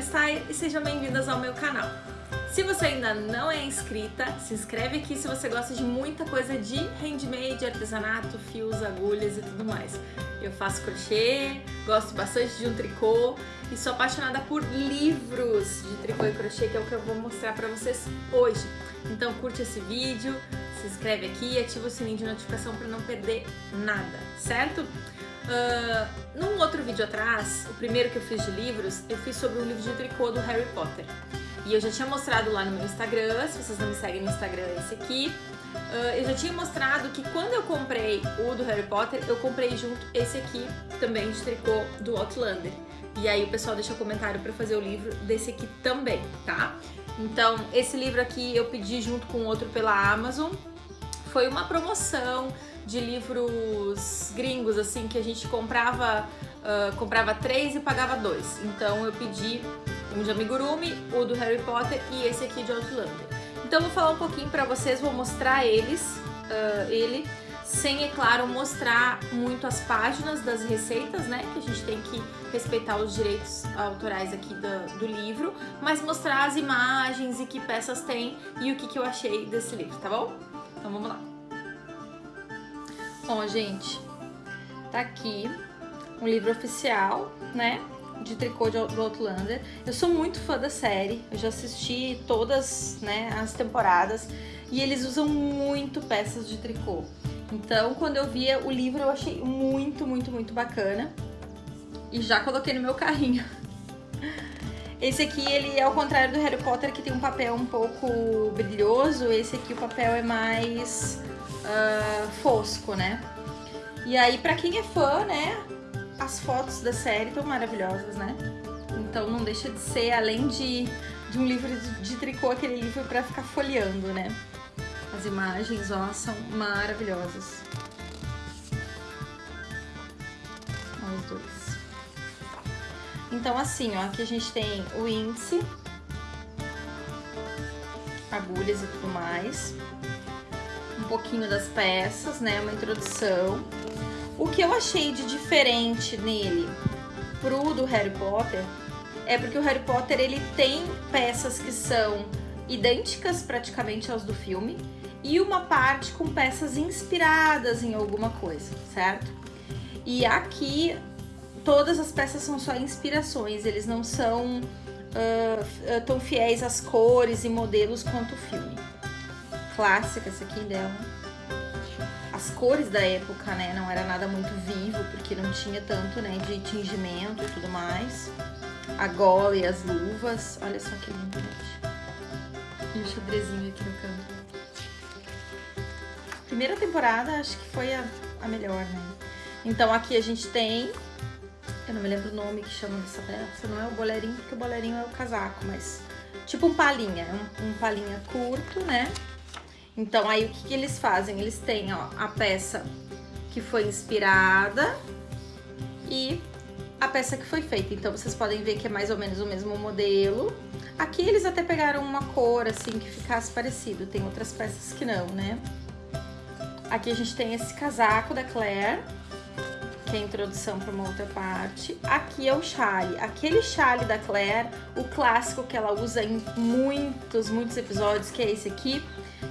Steyer e sejam bem-vindas ao meu canal. Se você ainda não é inscrita, se inscreve aqui se você gosta de muita coisa de handmade, artesanato, fios, agulhas e tudo mais. Eu faço crochê, gosto bastante de um tricô e sou apaixonada por livros de tricô e crochê, que é o que eu vou mostrar pra vocês hoje. Então curte esse vídeo, se inscreve aqui e ativa o sininho de notificação para não perder nada, certo? Uh, num outro vídeo atrás, o primeiro que eu fiz de livros, eu fiz sobre um livro de tricô do Harry Potter. E eu já tinha mostrado lá no meu Instagram, se vocês não me seguem no Instagram, é esse aqui. Uh, eu já tinha mostrado que quando eu comprei o do Harry Potter, eu comprei junto esse aqui, também de tricô do Outlander. E aí o pessoal deixa comentário para fazer o livro desse aqui também, tá? Então, esse livro aqui eu pedi junto com outro pela Amazon. Foi uma promoção de livros gringos, assim, que a gente comprava, uh, comprava três e pagava dois. Então eu pedi um de Amigurumi, o do Harry Potter e esse aqui de Outlander. Então eu vou falar um pouquinho pra vocês, vou mostrar eles, uh, ele, sem, é claro, mostrar muito as páginas das receitas, né? Que a gente tem que respeitar os direitos autorais aqui do, do livro, mas mostrar as imagens e que peças tem e o que, que eu achei desse livro, tá bom? Então vamos lá. Bom, gente, tá aqui um livro oficial, né? De tricô de, do Outlander. Eu sou muito fã da série, eu já assisti todas né, as temporadas e eles usam muito peças de tricô. Então, quando eu via o livro, eu achei muito, muito, muito bacana. E já coloquei no meu carrinho. Esse aqui, ele é ao contrário do Harry Potter, que tem um papel um pouco brilhoso. Esse aqui, o papel é mais uh, fosco, né? E aí, pra quem é fã, né, as fotos da série estão maravilhosas, né? Então não deixa de ser, além de, de um livro de, de tricô, aquele livro pra ficar folheando, né? As imagens, ó, são maravilhosas. Olha os dois. Então assim, ó, aqui a gente tem o índice, agulhas e tudo mais um pouquinho das peças, né? Uma introdução. O que eu achei de diferente nele pro do Harry Potter é porque o Harry Potter ele tem peças que são idênticas praticamente aos do filme e uma parte com peças inspiradas em alguma coisa, certo? E aqui todas as peças são só inspirações, eles não são uh, tão fiéis às cores e modelos quanto o filme clássica essa aqui dela. As cores da época, né, não era nada muito vivo, porque não tinha tanto, né, de tingimento e tudo mais. A gola e as luvas, olha só que lindo, gente. E o xadrezinho aqui no canto. Primeira temporada, acho que foi a, a melhor, né. Então aqui a gente tem, eu não me lembro o nome que chama dessa peça, não é o bolerinho, porque o bolerinho é o casaco, mas tipo um palinha, um, um palinha curto, né, então, aí o que, que eles fazem? Eles têm ó, a peça que foi inspirada e a peça que foi feita. Então, vocês podem ver que é mais ou menos o mesmo modelo. Aqui eles até pegaram uma cor, assim, que ficasse parecido. Tem outras peças que não, né? Aqui a gente tem esse casaco da Claire, é a introdução para uma outra parte. Aqui é o chale. Aquele chale da Claire, o clássico que ela usa em muitos, muitos episódios, que é esse aqui,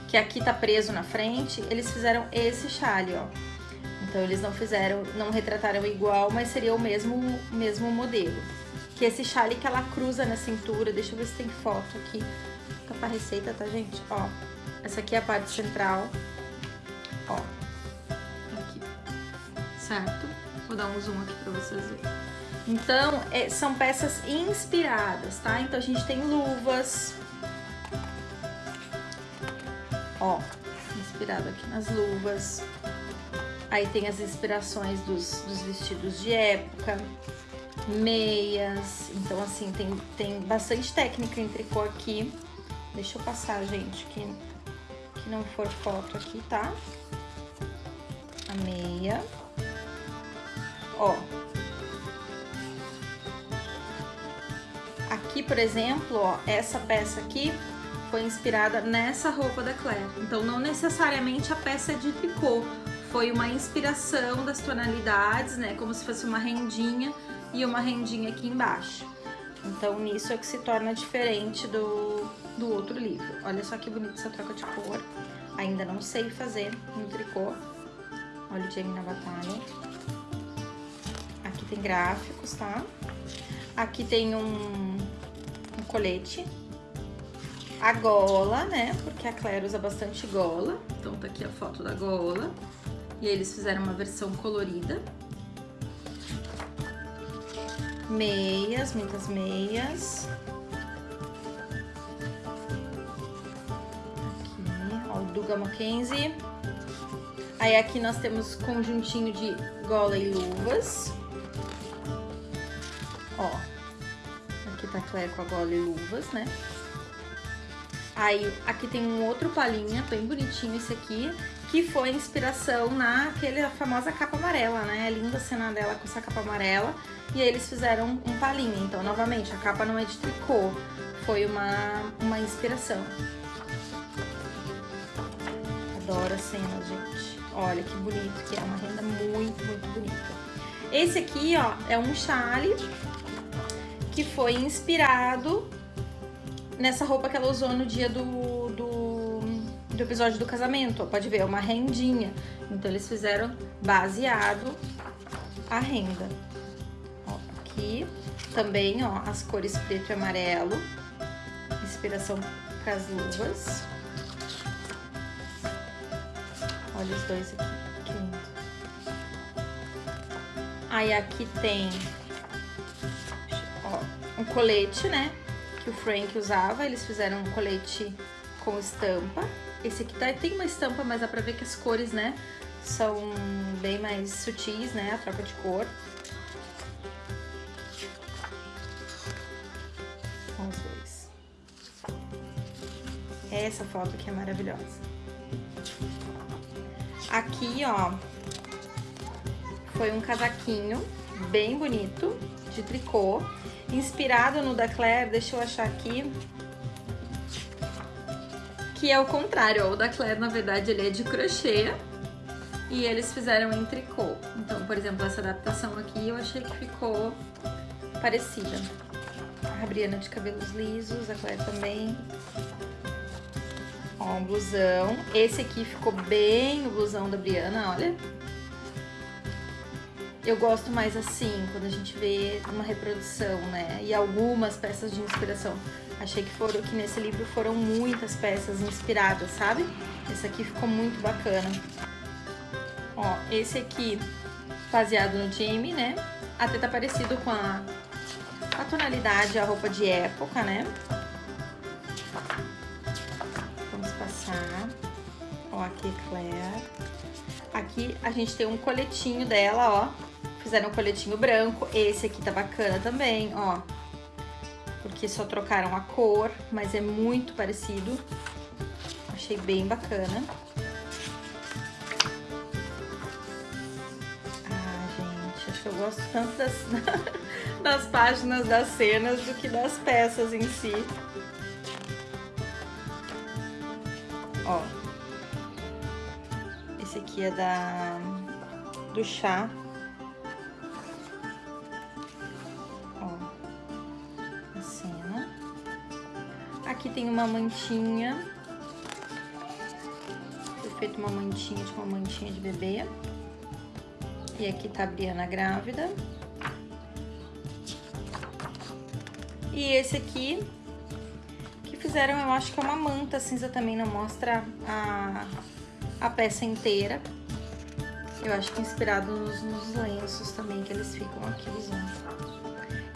que aqui tá preso na frente, eles fizeram esse chale, ó. Então eles não fizeram, não retrataram igual, mas seria o mesmo, mesmo modelo. Que esse chale que ela cruza na cintura, deixa eu ver se tem foto aqui. Fica pra receita, tá, gente? Ó, essa aqui é a parte central. Ó, aqui, certo? Vou dar um zoom aqui pra vocês verem. Então, é, são peças inspiradas, tá? Então a gente tem luvas, Ó, inspirado aqui nas luvas. Aí tem as inspirações dos, dos vestidos de época, meias. Então, assim, tem, tem bastante técnica em tricô aqui. Deixa eu passar, gente, que, que não for foto aqui, tá? A meia. Ó. Aqui, por exemplo, ó, essa peça aqui foi inspirada nessa roupa da Claire. Então não necessariamente a peça é de tricô, foi uma inspiração das tonalidades, né? Como se fosse uma rendinha e uma rendinha aqui embaixo. Então, nisso é que se torna diferente do, do outro livro. Olha só que bonita essa troca de cor. Ainda não sei fazer no tricô. Olha o Jamie na batalha. Tem gráficos, tá? Aqui tem um, um colete. A gola, né? Porque a Claire usa bastante gola. Então tá aqui a foto da gola. E eles fizeram uma versão colorida. Meias, muitas meias. Aqui, ó, o Duga Mackenzie. Aí aqui nós temos conjuntinho de gola e luvas. Com a gola e luvas, né? Aí aqui tem um outro palinha, bem bonitinho esse aqui, que foi inspiração naquela famosa capa amarela, né? É linda a cena dela com essa capa amarela. E aí eles fizeram um palinho. Então, novamente, a capa não é de tricô, foi uma, uma inspiração. Adoro as cenas, gente. Olha que bonito que é, uma renda muito, muito bonita. Esse aqui, ó, é um chale que foi inspirado nessa roupa que ela usou no dia do, do, do episódio do casamento. Pode ver, é uma rendinha. Então, eles fizeram baseado a renda. Ó, aqui também, ó, as cores preto e amarelo. Inspiração para as luvas. Olha os dois aqui, que lindo. Aí aqui tem um colete, né? Que o Frank usava. Eles fizeram um colete com estampa. Esse aqui tá, tem uma estampa, mas dá pra ver que as cores, né? São bem mais sutis, né? A troca de cor. Os dois. Essa foto aqui é maravilhosa. Aqui, ó, foi um casaquinho bem bonito, de tricô, inspirado no da Claire, deixa eu achar aqui, que é o contrário, o da Claire, na verdade, ele é de crochê e eles fizeram em tricô. Então, por exemplo, essa adaptação aqui eu achei que ficou parecida. A Briana de cabelos lisos, a Claire também. Ó, um blusão. Esse aqui ficou bem o blusão da Briana, olha. Eu gosto mais assim, quando a gente vê uma reprodução, né? E algumas peças de inspiração. Achei que foram que nesse livro foram muitas peças inspiradas, sabe? Esse aqui ficou muito bacana. Ó, esse aqui baseado no Jamie, né? Até tá parecido com a, a tonalidade, a roupa de época, né? Ó, aqui é Claire. Aqui a gente tem um coletinho dela, ó. Fizeram um coletinho branco. Esse aqui tá bacana também, ó. Porque só trocaram a cor, mas é muito parecido. Achei bem bacana. Ah, gente, acho que eu gosto tanto das, das páginas das cenas do que das peças em si. Ó. Esse aqui é da do chá. Tem uma mantinha. Foi feito uma mantinha, tipo uma mantinha de bebê. E aqui tá a Briana grávida. E esse aqui fizeram, eu acho que é uma manta cinza também, não mostra a, a peça inteira. Eu acho que inspirado nos, nos lenços também que eles ficam aqui usando.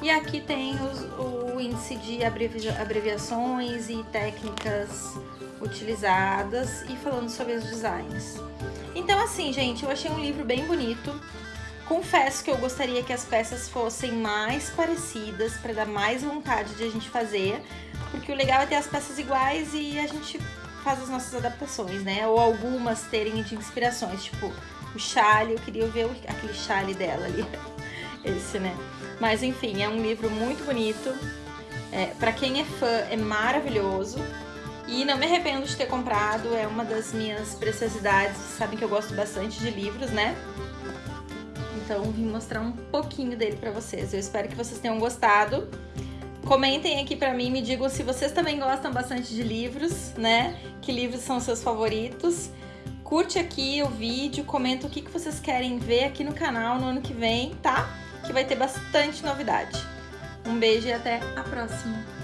E aqui tem os, o índice de abreviações e técnicas utilizadas e falando sobre os designs. Então assim, gente, eu achei um livro bem bonito. Confesso que eu gostaria que as peças fossem mais parecidas para dar mais vontade de a gente fazer, porque o legal é ter as peças iguais e a gente faz as nossas adaptações, né? Ou algumas terem de inspirações, tipo o chale, eu queria ver aquele chale dela ali, esse, né? Mas enfim, é um livro muito bonito. É, para quem é fã, é maravilhoso. E não me arrependo de ter comprado, é uma das minhas preciosidades. Sabem que eu gosto bastante de livros, né? Então vim mostrar um pouquinho dele para vocês. Eu espero que vocês tenham gostado. Comentem aqui para mim, me digam se vocês também gostam bastante de livros, né? Que livros são seus favoritos. Curte aqui o vídeo, comenta o que, que vocês querem ver aqui no canal no ano que vem, tá? que vai ter bastante novidade. Um beijo e até a próxima!